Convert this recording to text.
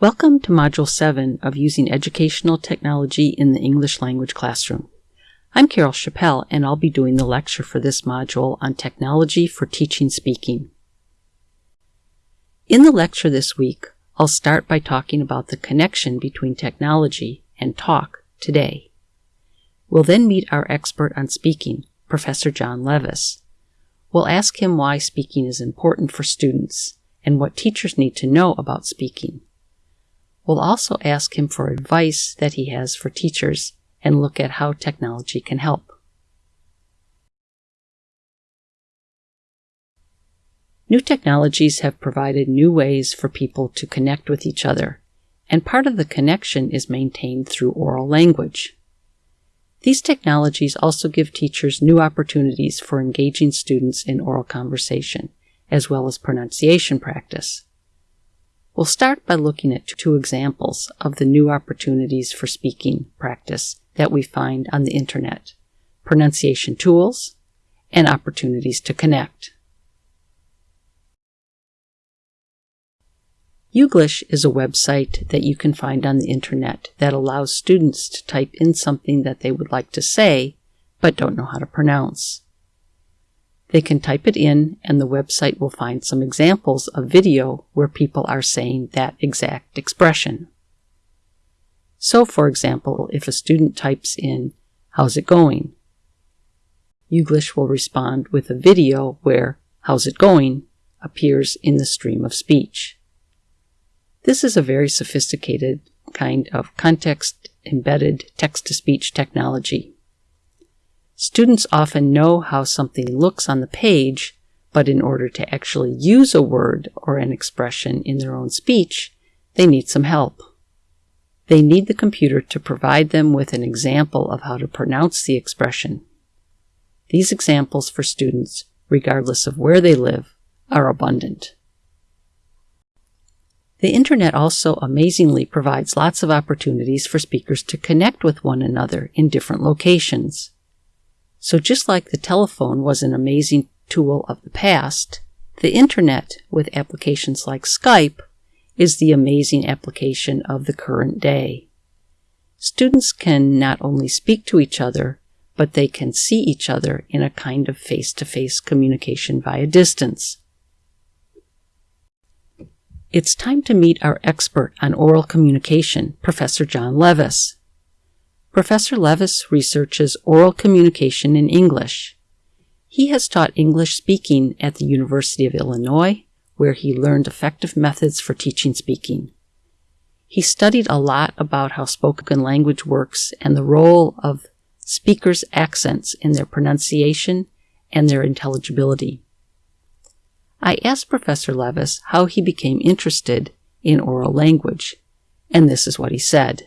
Welcome to Module 7 of Using Educational Technology in the English Language Classroom. I'm Carol Chapelle, and I'll be doing the lecture for this module on technology for teaching speaking. In the lecture this week, I'll start by talking about the connection between technology and talk today. We'll then meet our expert on speaking, Professor John Levis. We'll ask him why speaking is important for students and what teachers need to know about speaking. We'll also ask him for advice that he has for teachers and look at how technology can help. New technologies have provided new ways for people to connect with each other, and part of the connection is maintained through oral language. These technologies also give teachers new opportunities for engaging students in oral conversation, as well as pronunciation practice. We'll start by looking at two examples of the new opportunities for speaking practice that we find on the internet pronunciation tools and opportunities to connect. Youglish is a website that you can find on the internet that allows students to type in something that they would like to say but don't know how to pronounce. They can type it in and the website will find some examples of video where people are saying that exact expression. So, for example, if a student types in, How's it going? Youglish will respond with a video where How's it going appears in the stream of speech. This is a very sophisticated kind of context embedded text to speech technology. Students often know how something looks on the page, but in order to actually use a word or an expression in their own speech, they need some help. They need the computer to provide them with an example of how to pronounce the expression. These examples for students, regardless of where they live, are abundant. The internet also amazingly provides lots of opportunities for speakers to connect with one another in different locations. So just like the telephone was an amazing tool of the past, the internet with applications like Skype is the amazing application of the current day. Students can not only speak to each other, but they can see each other in a kind of face-to-face communication via distance. It's time to meet our expert on oral communication, Professor John Levis. Professor Levis researches oral communication in English. He has taught English speaking at the University of Illinois, where he learned effective methods for teaching speaking. He studied a lot about how spoken language works and the role of speakers' accents in their pronunciation and their intelligibility. I asked Professor Levis how he became interested in oral language, and this is what he said.